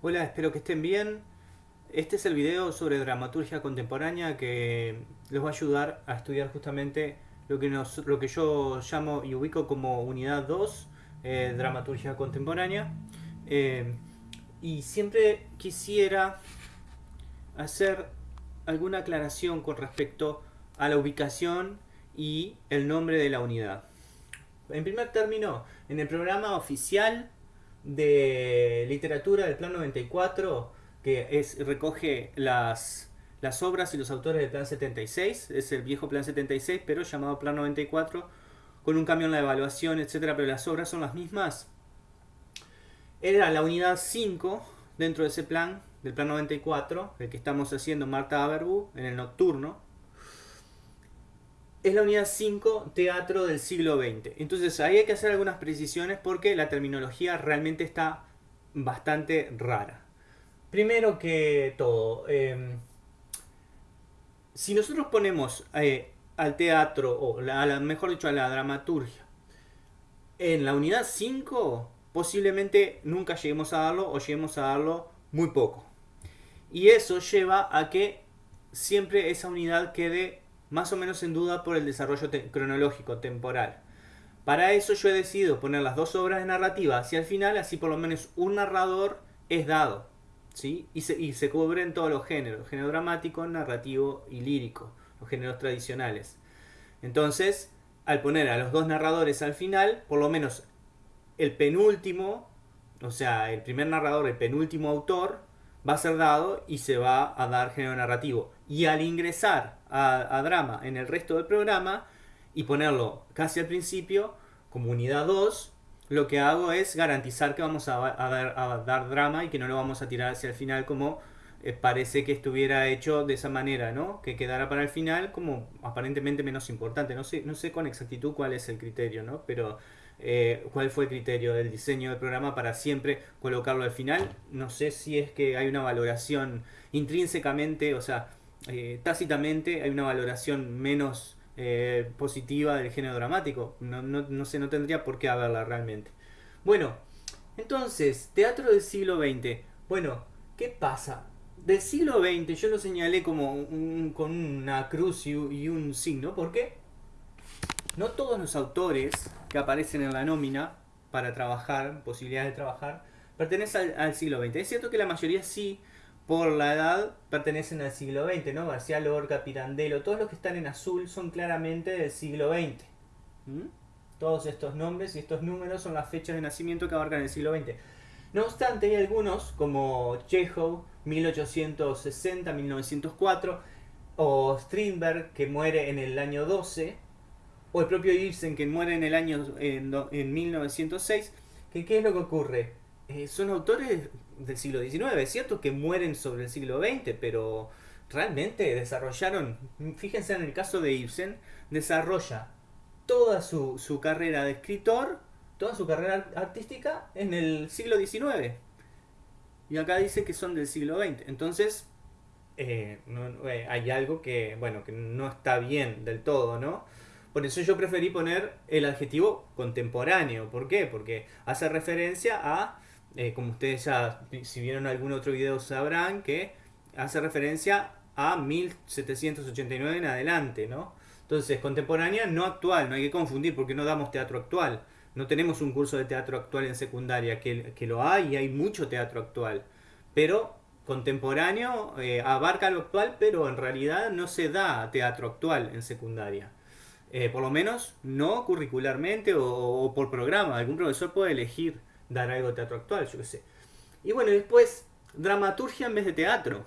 Hola, espero que estén bien. Este es el video sobre dramaturgia contemporánea que les va a ayudar a estudiar justamente lo que, yo llamo y ubico como unidad 2, eh, dramaturgia contemporánea. Eh, y siempre quisiera hacer alguna aclaración con respecto a la ubicación y el nombre de la unidad. En primer término, en el programa oficial de literatura del Plan 94, que es, recoge las, las obras y los autores del Plan 76, es el viejo Plan 76, pero llamado Plan 94, con un cambio en la evaluación, etcétera, pero las obras son las mismas. Era la unidad 5 dentro de ese plan, del Plan 94, el que estamos haciendo Marta Aberbu en el nocturno, es la unidad 5, teatro del siglo XX. Entonces ahí hay que hacer algunas precisiones porque la terminología realmente está bastante rara. Primero que todo, em, si nosotros ponemos eh, al teatro, o la, mejor dicho a la dramaturgia, en la unidad 5, posiblemente nunca lleguemos a darlo o lleguemos a darlo muy poco. Y eso lleva a que siempre esa unidad quede más o menos en duda por el desarrollo cronológico, temporal. Para eso yo he decidido poner las dos obras de narrativa hacia el final, así por lo menos un narrador es dado. ¿sí? Y, se, y se cubren todos los géneros, género dramático, narrativo y lírico, los géneros tradicionales. Entonces, al poner a los dos narradores al final, por lo menos el penúltimo, o sea, el primer narrador, el penúltimo autor, va a ser dado y se va a dar género narrativo. Y al ingresar a, drama en el resto del programa y ponerlo casi al principio, como unidad 2, lo que hago es garantizar que vamos a, dar, drama y que no lo vamos a tirar hacia el final como eh, parece que estuviera hecho de esa manera, ¿no? Que quedara para el final como aparentemente menos importante. No sé, no sé con exactitud cuál es el criterio, ¿no? Pero eh, cuál fue el criterio del diseño del programa para siempre colocarlo al final. No sé si es que hay una valoración intrínsecamente, o sea, eh, tácitamente hay una valoración menos eh, positiva del género dramático. No, no, no, sé, no tendría por qué haberla realmente. Bueno, entonces, teatro del siglo XX. Bueno, ¿qué pasa? Del siglo XX yo lo señalé como con una cruz y, y un signo. ¿Por qué? No todos los autores que aparecen en la nómina para trabajar, posibilidades de trabajar, pertenecen al, siglo XX. Es cierto que la mayoría sí, por la edad, pertenecen al siglo XX, ¿no? García Lorca, Pirandello, todos los que están en azul son claramente del siglo XX. ¿Mm? Todos estos nombres y estos números son las fechas de nacimiento que abarcan el siglo XX. No obstante, hay algunos, como Chekhov, 1860-1904, o Strindberg, que muere en el año 12, o el propio Ibsen que muere en el año en, 1906, que qué es lo que ocurre? Eh, son autores del siglo XIX, es cierto que mueren sobre el siglo XX, pero realmente desarrollaron, fíjense en el caso de Ibsen, desarrolla toda su, su carrera de escritor, toda su carrera artística en el siglo XIX. Y acá dice que son del siglo XX. Entonces, eh, eh, hay algo que, bueno, que no está bien del todo, ¿no? Por eso yo preferí poner el adjetivo contemporáneo. ¿Por qué? Porque hace referencia a, eh, como ustedes ya, si vieron algún otro video sabrán, que hace referencia a 1789 en adelante, ¿no? Entonces, contemporánea, no actual, no hay que confundir porque no damos teatro actual. No tenemos un curso de teatro actual en secundaria, que, que lo hay y hay mucho teatro actual. Pero contemporáneo eh, abarca lo actual, pero en realidad no se da teatro actual en secundaria. Eh, por lo menos no curricularmente o, por programa. Algún profesor puede elegir dar algo de teatro actual, yo qué sé. Y bueno, después, dramaturgia en vez de teatro.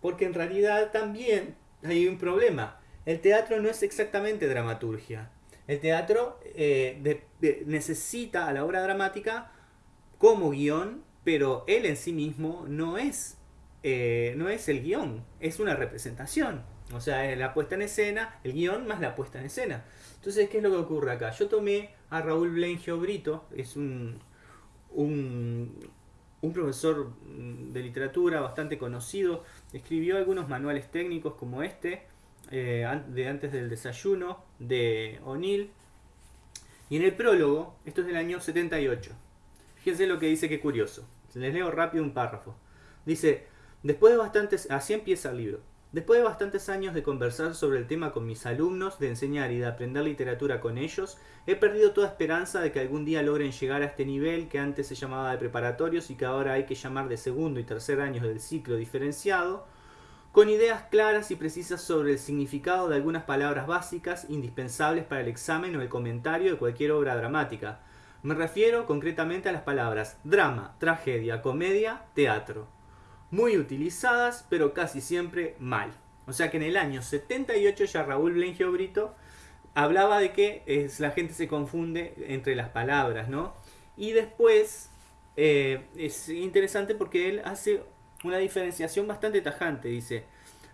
Porque en realidad también hay un problema. El teatro no es exactamente dramaturgia. El teatro eh, necesita a la obra dramática como guion, pero él en sí mismo no es, eh, no es el guion, es una representación. O sea, la puesta en escena, el guion más la puesta en escena. Entonces, ¿qué es lo que ocurre acá? Yo tomé a Raúl Blengio Brito, es un, un, profesor de literatura bastante conocido, escribió algunos manuales técnicos como este, eh, de antes del desayuno, de O'Neill. Y en el prólogo, esto es del año 78. Fíjense lo que dice, qué curioso. Les leo rápido un párrafo. Dice, después de bastantes, así empieza el libro. Después de bastantes años de conversar sobre el tema con mis alumnos, de enseñar y de aprender literatura con ellos, he perdido toda esperanza de que algún día logren llegar a este nivel que antes se llamaba de preparatorios y que ahora hay que llamar de segundo y tercer años del ciclo diferenciado, con ideas claras y precisas sobre el significado de algunas palabras básicas indispensables para el examen o el comentario de cualquier obra dramática. Me refiero concretamente a las palabras drama, tragedia, comedia, teatro muy utilizadas, pero casi siempre mal. O sea que en el año 78 ya Raúl Blengio Brito hablaba de que es, la gente se confunde entre las palabras, ¿no? Y después eh, es interesante porque él hace una diferenciación bastante tajante. Dice,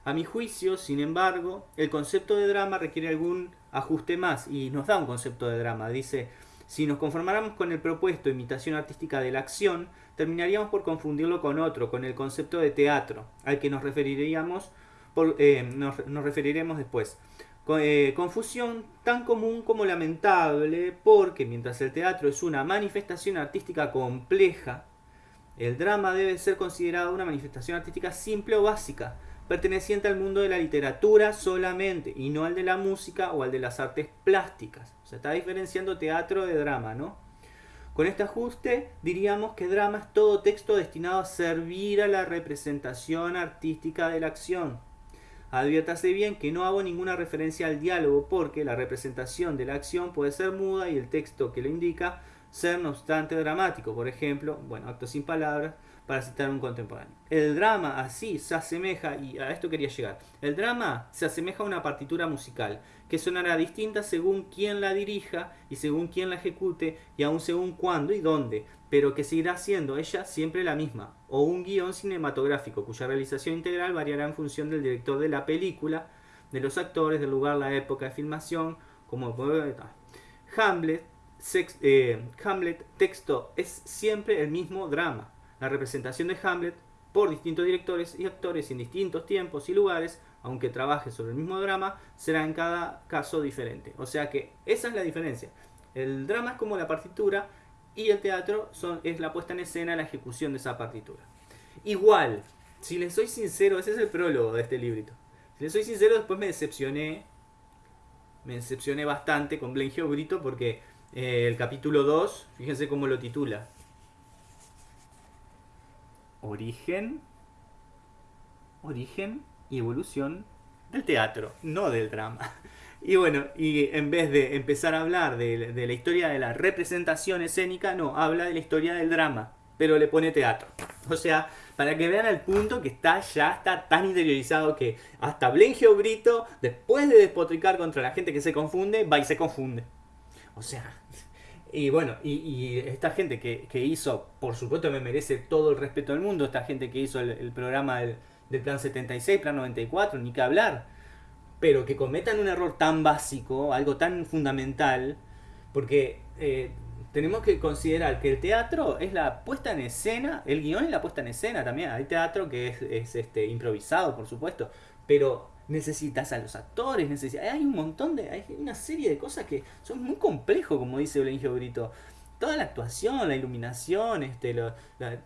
a mi juicio, sin embargo, el concepto de drama requiere algún ajuste más y nos da un concepto de drama. Dice, si nos conformáramos con el propuesto imitación artística de la acción, terminaríamos por confundirlo con otro, con el concepto de teatro, al que nos referiríamos, eh, nos, referiremos después. Eh, confusión tan común como lamentable, porque mientras el teatro es una manifestación artística compleja, el drama debe ser considerado una manifestación artística simple o básica, perteneciente al mundo de la literatura solamente, y no al de la música o al de las artes plásticas. O sea, está diferenciando teatro de drama, ¿no? Con este ajuste diríamos que drama es todo texto destinado a servir a la representación artística de la acción. Adviértase bien que no hago ninguna referencia al diálogo porque la representación de la acción puede ser muda y el texto que lo indica ser no obstante dramático. Por ejemplo, bueno, acto sin palabras, para citar un contemporáneo. El drama así se asemeja, y a esto quería llegar, el drama se asemeja a una partitura musical, que sonará distinta según quién la dirija y según quién la ejecute y aún según cuándo y dónde, pero que seguirá siendo ella siempre la misma, o un guion cinematográfico cuya realización integral variará en función del director de la película, de los actores, del lugar, la época de filmación, como Hamlet, eh, Hamlet texto es siempre el mismo drama la representación de Hamlet por distintos directores y actores en distintos tiempos y lugares, aunque trabaje sobre el mismo drama, será en cada caso diferente. O sea que esa es la diferencia. El drama es como la partitura y el teatro son, es la puesta en escena, la ejecución de esa partitura. Igual, si les soy sincero, ese es el prólogo de este librito. Si les soy sincero, después me decepcioné. Me decepcioné bastante con Glenn Brito porque eh, el capítulo 2, fíjense cómo lo titula origen, origen y evolución del teatro, no del drama. Y bueno, y en vez de empezar a hablar de, la historia de la representación escénica, no, habla de la historia del drama, pero le pone teatro. O sea, para que vean el punto que está ya está tan interiorizado que hasta Blengio Brito, después de despotricar contra la gente que se confunde, va y se confunde. O sea, y bueno, y, esta gente que, hizo, por supuesto me merece todo el respeto del mundo, esta gente que hizo el, programa del, Plan 76, Plan 94, ni que hablar, pero que cometan un error tan básico, algo tan fundamental, porque eh, tenemos que considerar que el teatro es la puesta en escena, el guion es la puesta en escena también, hay teatro que es, es este, improvisado, por supuesto, pero necesitas a los actores, necesitas, hay un montón de, hay una serie de cosas que son muy complejos, como dice Olengio Brito. Toda la actuación, la iluminación, este, lo, eh,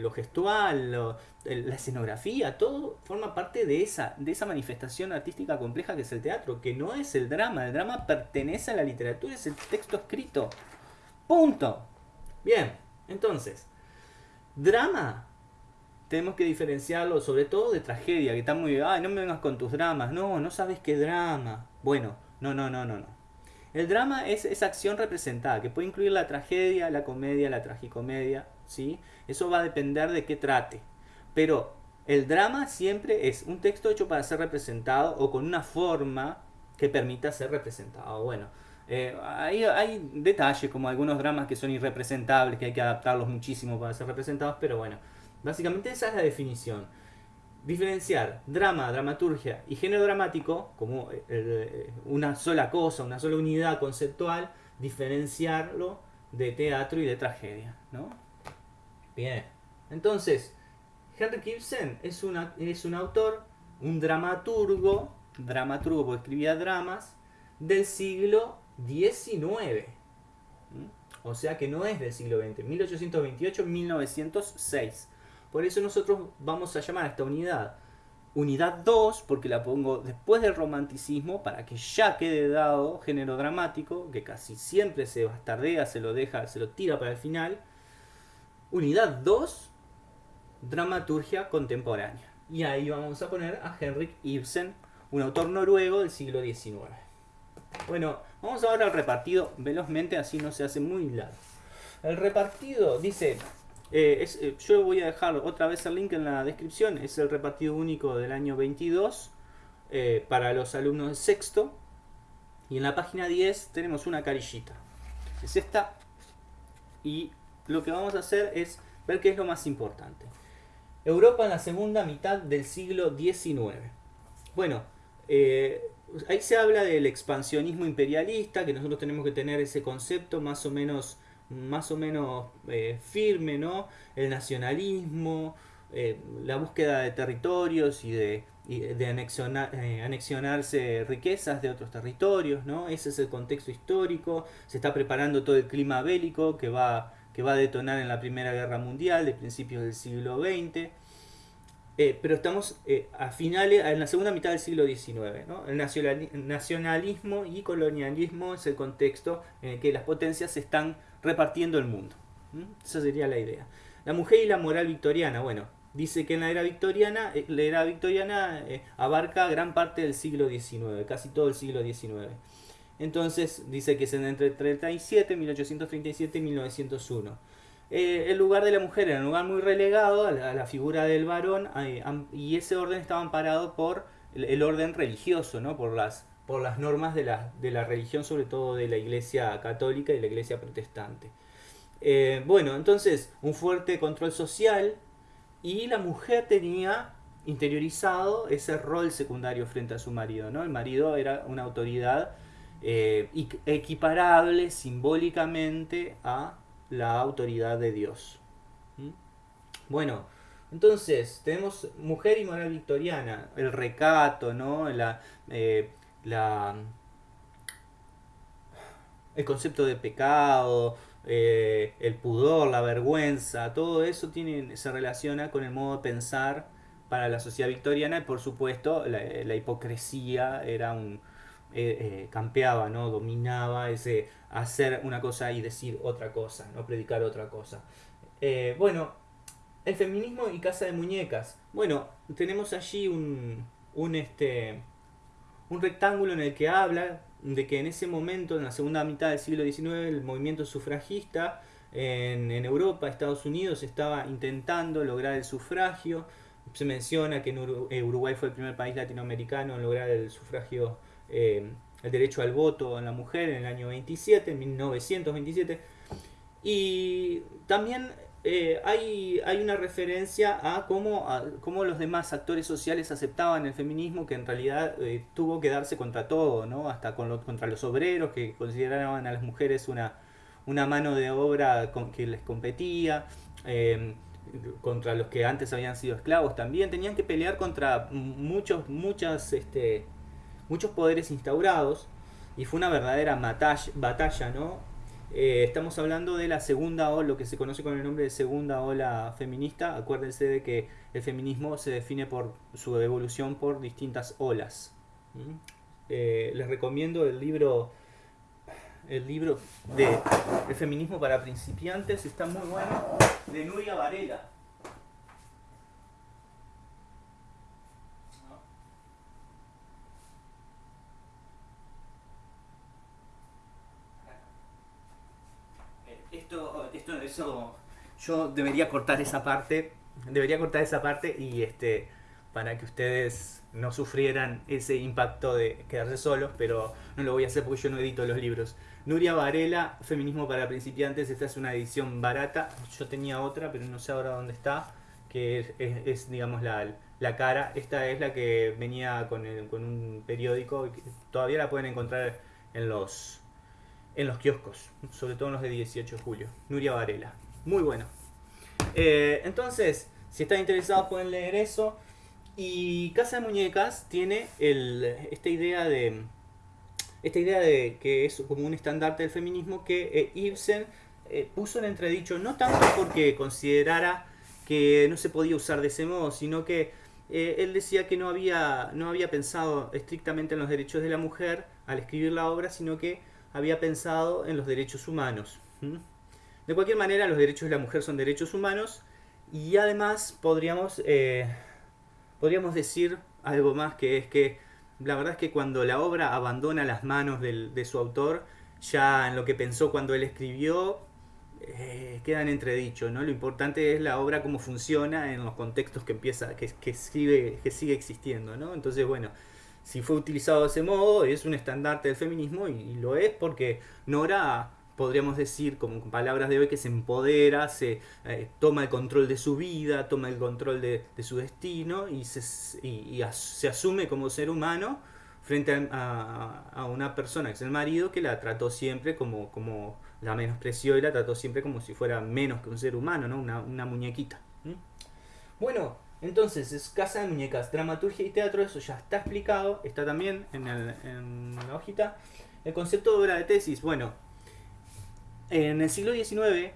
lo gestual, la escenografía, todo forma parte de esa, de esa manifestación artística compleja que es el teatro, que no es el drama. El drama pertenece a la literatura, es el texto escrito. Punto. Bien, entonces, drama tenemos que diferenciarlo sobre todo de tragedia, que está muy, ay, no me vengas con tus dramas, no, no sabes qué drama. Bueno, no, no, no, no, no. El drama es esa acción representada, que puede incluir la tragedia, la comedia, la tragicomedia, ¿sí? Eso va a depender de qué trate. Pero el drama siempre es un texto hecho para ser representado o con una forma que permita ser representado. Bueno, eh, hay, hay detalles como algunos dramas que son irrepresentables, que hay que adaptarlos muchísimo para ser representados, pero bueno, Básicamente esa es la definición. Diferenciar drama, dramaturgia y género dramático como eh, eh, una sola cosa, una sola unidad conceptual, diferenciarlo de teatro y de tragedia. ¿no? Bien, entonces, Henry Ibsen es, una, es un autor, un dramaturgo, dramaturgo porque escribía dramas, del siglo XIX. O sea que no es del siglo XX, 1828-1906. Por eso nosotros vamos a llamar a esta unidad unidad 2, porque la pongo después del romanticismo, para que ya quede dado género dramático, que casi siempre se bastardea, se lo deja, se lo tira para el final. Unidad 2, dramaturgia contemporánea. Y ahí vamos a poner a Henrik Ibsen, un autor noruego del siglo XIX. Bueno, vamos ahora al repartido velozmente, así no se hace muy largo. El repartido dice, eh, eh, yo voy a dejar otra vez el link en la descripción, es el repartido único del año 22 eh, para los alumnos de sexto. Y en la página 10 tenemos una carillita. Es esta. Y lo que vamos a hacer es ver qué es lo más importante. Europa en la segunda mitad del siglo XIX. Bueno, ahí se habla del expansionismo imperialista, que nosotros tenemos que tener ese concepto más o menos más o menos eh, firme, ¿no? El nacionalismo, eh, la búsqueda de territorios y de, eh, anexionarse riquezas de otros territorios, ¿no? Ese es el contexto histórico, se está preparando todo el clima bélico que va, que va a detonar en la Primera Guerra Mundial de principios del siglo XX. pero estamos a finales, en la segunda mitad del siglo XIX. ¿no? El nacionalismo y colonialismo es el contexto en el que las potencias están repartiendo el mundo. Esa sería la idea. La mujer y la moral victoriana, bueno, dice que en la era victoriana, eh, la era victoriana eh, abarca gran parte del siglo XIX, casi todo el siglo XIX. Entonces dice que es entre 37, 1837 y 1901. Eh, el lugar de la mujer era un lugar muy relegado a la, figura del varón y ese orden estaba amparado por el, orden religioso, ¿no? por las por las normas de la, de la religión, sobre todo de la iglesia católica y la iglesia protestante. Eh, bueno, entonces, un fuerte control social y la mujer tenía interiorizado ese rol secundario frente a su marido. ¿no? El marido era una autoridad eh, equiparable simbólicamente a la autoridad de Dios. ¿Mm? Bueno, entonces tenemos mujer y moral victoriana, el recato, ¿no? la, eh, la, el concepto de pecado, eh, el pudor, la vergüenza, todo eso se relaciona con el modo de pensar para la sociedad victoriana y por supuesto la, hipocresía era un eh, eh, campeaba, ¿no? dominaba ese hacer una cosa y decir otra cosa, no predicar otra cosa. bueno, el feminismo y casa de muñecas. Bueno, tenemos allí un, un este un rectángulo en el que habla de que en ese momento, en la segunda mitad del siglo XIX, el movimiento sufragista en, Europa, Estados Unidos, estaba intentando lograr el sufragio. Se menciona que eh, Uruguay fue el primer país latinoamericano en lograr el sufragio, eh, el derecho al voto en la mujer en el año 27, en 1927. Y también eh, hay, hay, una referencia a cómo, los demás actores sociales aceptaban el feminismo que en realidad eh, tuvo que darse contra todo, ¿no? hasta con contra los obreros que consideraban a las mujeres una, una mano de obra con, que les competía, em, contra los que antes habían sido esclavos también, tenían que pelear contra muchos, muchas, este, muchos poderes instaurados y fue una verdadera batalla ¿no? Eh, estamos hablando de la segunda ola, lo que se conoce con el nombre de segunda ola feminista. Acuérdense de que el feminismo se define por su evolución por distintas olas. ¿Mm? Eh, les recomiendo el libro el libro de El feminismo para principiantes, está muy bueno, de Nuria Varela. Yo debería cortar esa parte, debería cortar esa parte y este para que ustedes no sufrieran ese impacto de quedarse solos, pero no lo voy a hacer porque yo no edito los libros. Nuria Varela, Feminismo para principiantes, esta es una edición barata, yo tenía otra, pero no sé ahora dónde está, que es, digamos la, la, cara, esta es la que venía con, con un periódico, todavía la pueden encontrar en los en los kioscos, sobre todo en los de 18 de julio. Nuria Varela, muy bueno. Eh, entonces, si están interesados pueden leer eso. Y Casa de Muñecas tiene esta idea de esta idea de que es como un estandarte del feminismo que eh, Ibsen eh, puso en entredicho, no tanto porque considerara que no se podía usar de ese modo, sino que él decía que no había, no había pensado estrictamente en los derechos de la mujer al escribir la obra, sino que había pensado en los derechos humanos. De cualquier manera, los derechos de la mujer son derechos humanos y además podríamos, eh, podríamos decir algo más que es que la verdad es que cuando la obra abandona las manos de su autor, ya en lo que pensó cuando él escribió, eh, quedan entredicho, ¿no? Lo importante es la obra, cómo funciona en los contextos que empieza, que, que, sigue, que sigue existiendo, ¿no? Entonces, bueno, si fue utilizado de ese modo, es un estandarte del feminismo y, lo es porque Nora podríamos decir como palabras de hoy que se empodera, se eh, toma el control de su vida, toma el control de, su destino y, se, se asume como ser humano frente a, una persona que es el marido que la trató siempre como, como la menospreció y la trató siempre como si fuera menos que un ser humano, ¿no? una, muñequita. Bueno, entonces es Casa de Muñecas, dramaturgia y teatro, eso ya está explicado, está también en, en la hojita. El concepto de obra de tesis, bueno, en el siglo XIX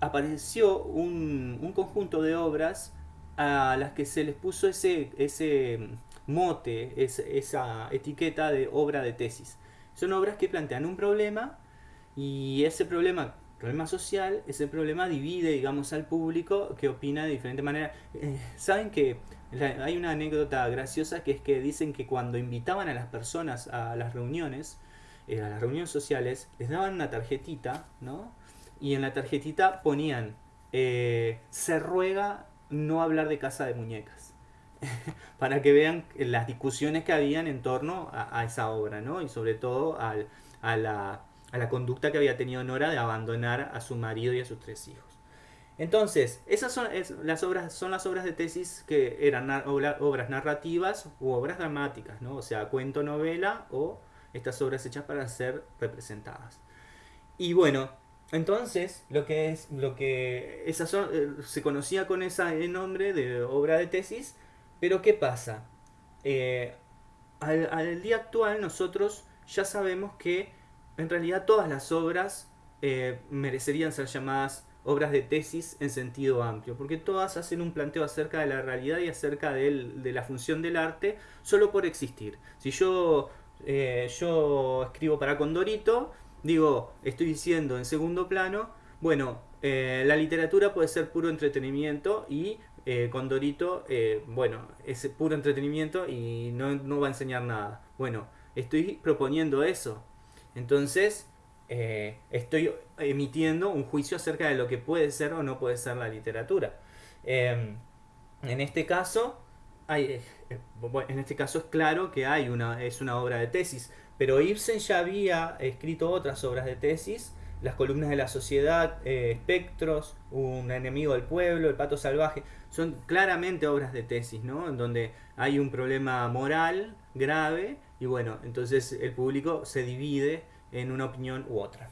apareció un, conjunto de obras a las que se les puso ese, ese mote, esa etiqueta de obra de tesis. Son obras que plantean un problema y ese problema, problema social, ese problema divide, digamos, al público que opina de diferente manera. Eh, Saben que hay una anécdota graciosa que es que dicen que cuando invitaban a las personas a las reuniones, eh, a las reuniones sociales, les daban una tarjetita, ¿no? Y en la tarjetita ponían, eh, se ruega no hablar de casa de muñecas. para que vean las discusiones que habían en torno a, esa obra, ¿no? Y sobre todo a, la, a la conducta que había tenido Nora de abandonar a su marido y a sus tres hijos. Entonces, esas son las obras, son las obras de tesis que eran obras narrativas u obras dramáticas, ¿no? O sea, cuento, novela o estas obras hechas para ser representadas. Y bueno, entonces lo que es lo que esa eh, se conocía con ese nombre de obra de tesis, pero ¿qué pasa? Eh, al, día actual nosotros ya sabemos que en realidad todas las obras eh, merecerían ser llamadas obras de tesis en sentido amplio, porque todas hacen un planteo acerca de la realidad y acerca de, la función del arte solo por existir. Si yo eh, yo escribo para Condorito, digo, estoy diciendo en segundo plano, bueno, eh, la literatura puede ser puro entretenimiento y eh, Condorito, bueno, es puro entretenimiento y no, va a enseñar nada. Bueno, estoy proponiendo eso. Entonces, estoy emitiendo un juicio acerca de lo que puede ser o no puede ser la literatura. Em, en este caso, hay, eh, en este caso es claro que hay una, es una obra de tesis, pero Ibsen ya había escrito otras obras de tesis, Las columnas de la sociedad, eh, Espectros, Un enemigo del pueblo, El pato salvaje, son claramente obras de tesis, ¿no? En donde hay un problema moral grave y bueno, entonces el público se divide en una opinión u otra.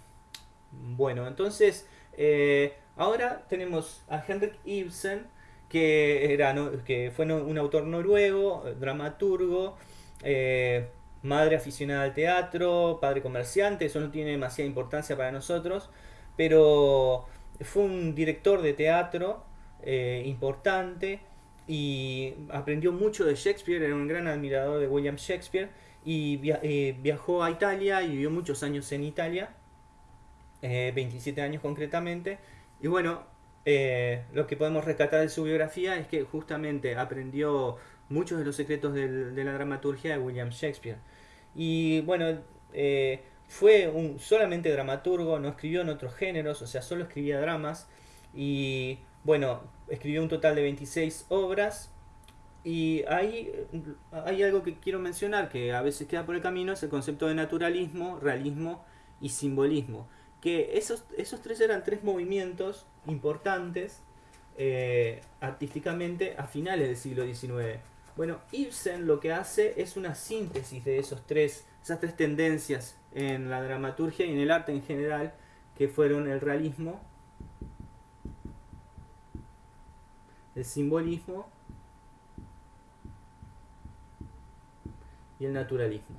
Bueno, entonces eh, ahora tenemos a Henrik Ibsen, que, era, que fue un autor noruego, dramaturgo, eh, madre aficionada al teatro, padre comerciante, eso no tiene demasiada importancia para nosotros, pero fue un director de teatro eh, importante y aprendió mucho de Shakespeare, era un gran admirador de William Shakespeare y eh, viajó a Italia y vivió muchos años en Italia, 27 años concretamente, y bueno, eh, lo que podemos rescatar de su biografía es que justamente aprendió muchos de los secretos de la dramaturgia de William Shakespeare. Y bueno, eh, fue un solamente dramaturgo, no escribió en otros géneros, o sea, solo escribía dramas. Y bueno, escribió un total de 26 obras. Y ahí hay algo que quiero mencionar que a veces queda por el camino, es el concepto de naturalismo, realismo y simbolismo que esos, esos tres eran tres movimientos importantes eh, artísticamente a finales del siglo XIX. Bueno, Ibsen lo que hace es una síntesis de esos tres, esas tres tendencias en la dramaturgia y en el arte en general, que fueron el realismo, el simbolismo y el naturalismo.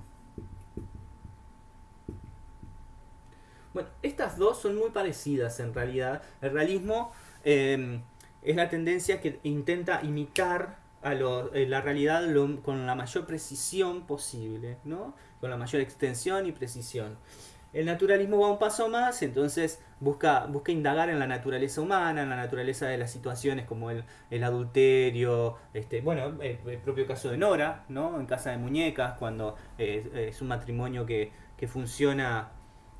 Bueno, estas dos son muy parecidas en realidad. El realismo em, es la tendencia que intenta imitar a eh, la realidad con la mayor precisión posible, ¿no? con la mayor extensión y precisión. El naturalismo va un paso más, entonces busca, busca indagar en la naturaleza humana, en la naturaleza de las situaciones como el, adulterio, este, bueno, el, propio caso de Nora, ¿no? En Casa de Muñecas, cuando eh, es un matrimonio que, funciona,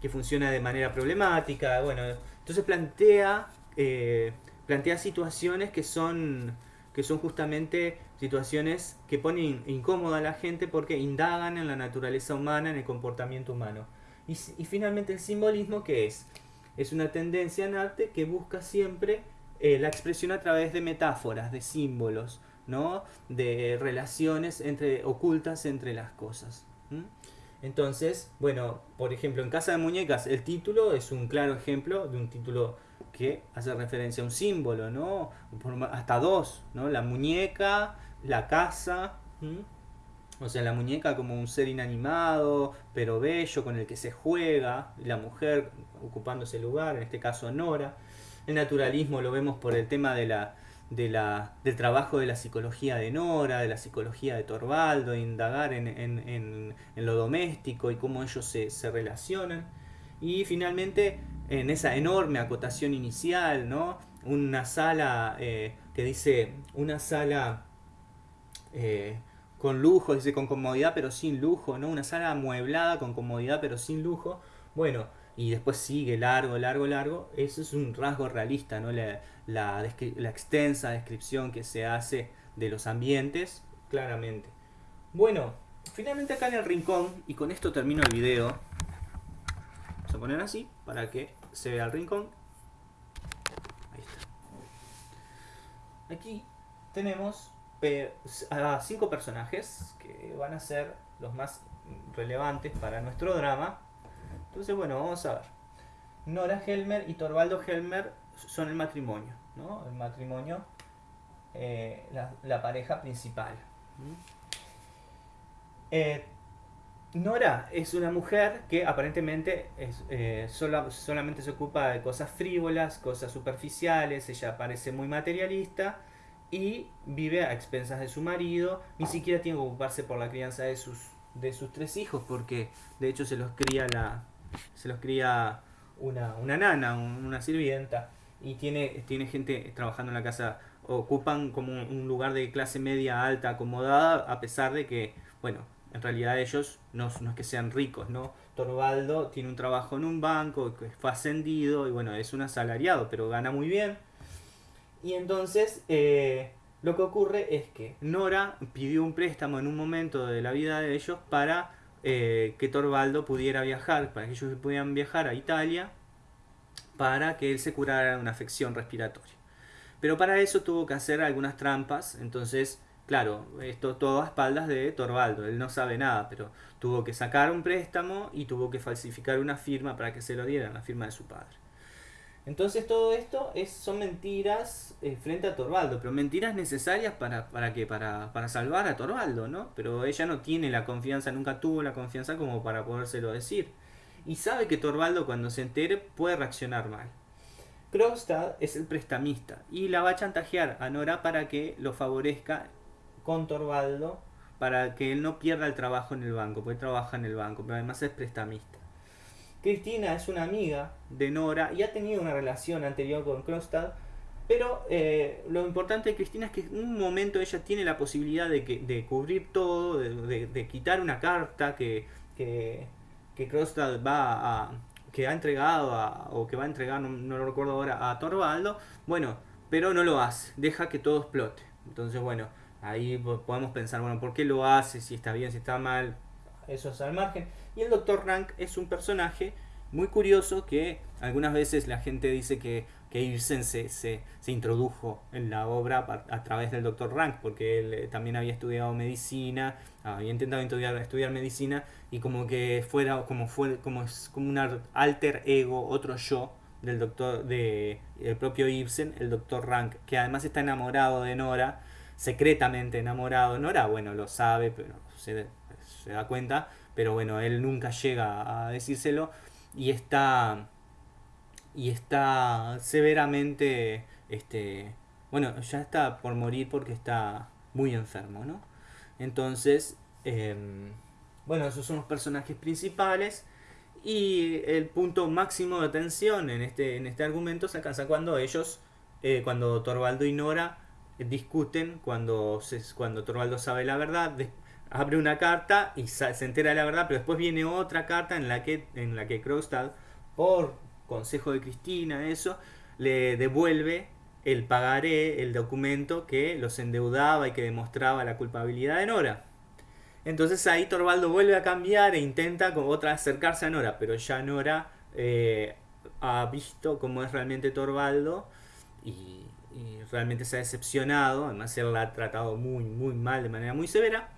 que funciona de manera problemática, bueno, entonces plantea, eh, plantea situaciones que son, que son justamente situaciones que ponen incómoda a la gente porque indagan en la naturaleza humana, en el comportamiento humano. Y, finalmente el simbolismo, que es? Es una tendencia en arte que busca siempre eh, la expresión a través de metáforas, de símbolos, ¿no? de relaciones entre, ocultas entre las cosas. Entonces, bueno, por ejemplo, en Casa de Muñecas el título es un claro ejemplo de un título que hace referencia a un símbolo, ¿no? hasta dos, ¿no? La muñeca, la casa, o sea, la muñeca como un ser inanimado, pero bello, con el que se juega, la mujer ocupando ese lugar, en este caso Nora. El naturalismo lo vemos por el tema de la, de la, del trabajo de la psicología de Nora, de la psicología de Torvaldo, indagar en, en, en, lo doméstico y cómo ellos se, se, relacionan. Y finalmente, en esa enorme acotación inicial, ¿no? una sala eh, que dice, una sala... Eh, con lujo, dice con comodidad pero sin lujo, ¿no? Una sala amueblada con comodidad pero sin lujo. Bueno, y después sigue largo, largo, largo. Eso es un rasgo realista, ¿no? La, la, extensa descripción que se hace de los ambientes, claramente. Bueno, finalmente acá en el rincón, y con esto termino el video. Vamos a poner así para que se vea el rincón. Ahí está. Aquí tenemos a cinco personajes que van a ser los más relevantes para nuestro drama. Entonces, bueno, vamos a ver. Nora Helmer y Torvaldo Helmer son el matrimonio, ¿no? El matrimonio, eh, la, pareja principal. Eh, Nora es una mujer que aparentemente es, eh, solamente se ocupa de cosas frívolas, cosas superficiales, ella parece muy materialista y vive a expensas de su marido, ni siquiera tiene que ocuparse por la crianza de sus, de sus tres hijos, porque de hecho se los cría, la, se los cría una, una nana, una sirvienta, y tiene, tiene gente trabajando en la casa, ocupan como un lugar de clase media alta acomodada, a pesar de que, bueno, en realidad ellos no, no es que sean ricos, ¿no? Torvaldo tiene un trabajo en un banco, fue ascendido, y bueno, es un asalariado, pero gana muy bien y entonces eh, lo que ocurre es que Nora pidió un préstamo en un momento de la vida de ellos para eh, que Torvaldo pudiera viajar, para que ellos pudieran viajar a Italia, para que él se curara una afección respiratoria. Pero para eso tuvo que hacer algunas trampas, entonces, claro, esto todo a espaldas de Torvaldo, él no sabe nada, pero tuvo que sacar un préstamo y tuvo que falsificar una firma para que se lo dieran, la firma de su padre. Entonces todo esto es, son mentiras eh, frente a Torvaldo, pero mentiras necesarias para, para, que, para, para salvar a Torvaldo, ¿no? Pero ella no tiene la confianza, nunca tuvo la confianza como para podérselo decir. Y sabe que Torvaldo cuando se entere puede reaccionar mal. Krogstad es el prestamista y la va a chantajear a Nora para que lo favorezca con Torvaldo, para que él no pierda el trabajo en el banco, porque trabaja en el banco, pero además es prestamista. Cristina es una amiga de Nora y ha tenido una relación anterior con Kronstadt, pero eh, lo importante de Cristina es que en un momento ella tiene la posibilidad de, cubrir todo, de, quitar una carta que, que, que va a, que ha entregado o que va a entregar, no, lo recuerdo ahora, a Torvaldo, bueno, pero no lo hace, deja que todo explote. Entonces, bueno, ahí podemos pensar, bueno, ¿por qué lo hace? Si está bien, si está mal, eso es al margen. Y el Dr. Rank es un personaje muy curioso que algunas veces la gente dice que, que Ibsen se, se, introdujo en la obra a, través del Dr. Rank, porque él eh, también había estudiado medicina, había intentado estudiar, estudiar medicina y como que fuera como fue como es como un alter ego, otro yo del doctor de el propio Ibsen, el Dr. Rank, que además está enamorado de Nora, secretamente enamorado. Nora, bueno, lo sabe, pero se, se da cuenta, pero bueno, él nunca llega a decírselo y está y está severamente, este, bueno, ya está por morir porque está muy enfermo, ¿no? Entonces, em, bueno, esos son los personajes principales. Y el punto máximo de atención en este, en este argumento se alcanza cuando ellos, eh, cuando Torvaldo y Nora discuten, cuando, se, cuando Torvaldo sabe la verdad, abre una carta y se entera de la verdad, pero después viene otra carta en la que, en la que por consejo de Cristina, eso, le devuelve el pagaré, el documento que los endeudaba y que demostraba la culpabilidad de Nora. Entonces ahí Torvaldo vuelve a cambiar e intenta con otra acercarse a Nora, pero ya Nora eh, ha visto cómo es realmente Torvaldo y, realmente se ha decepcionado, además él la ha tratado muy, muy mal, de manera muy severa.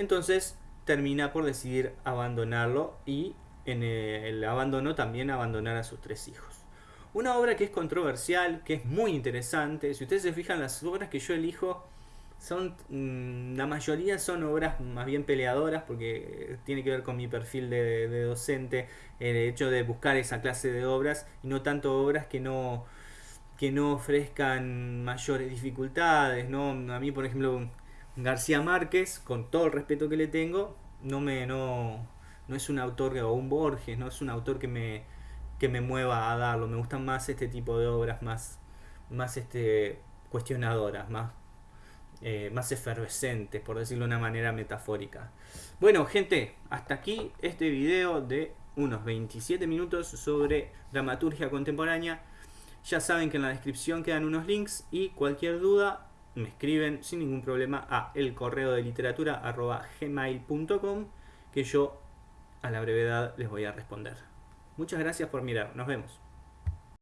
Entonces termina por decidir abandonarlo y en el abandono también abandonar a sus tres hijos. Una obra que es controversial, que es muy interesante. Si ustedes se fijan, las obras que yo elijo son mm, la mayoría son obras más bien peleadoras porque tiene que ver con mi perfil de, docente el hecho de buscar esa clase de obras y no tanto obras que no que no ofrezcan mayores dificultades no a mí por ejemplo García Márquez con todo el respeto que le tengo no me no no es un autor o un Borges no es un autor que me que me mueva a darlo me gustan más este tipo de obras más más este cuestionadoras más eh, más efervescentes, por decirlo de una manera metafórica. Bueno, gente, hasta aquí este video de unos 27 minutos sobre dramaturgia contemporánea. Ya saben que en la descripción quedan unos links y cualquier duda me escriben sin ningún problema a el correo de literatura que yo a la brevedad les voy a responder. Muchas gracias por mirar, nos vemos.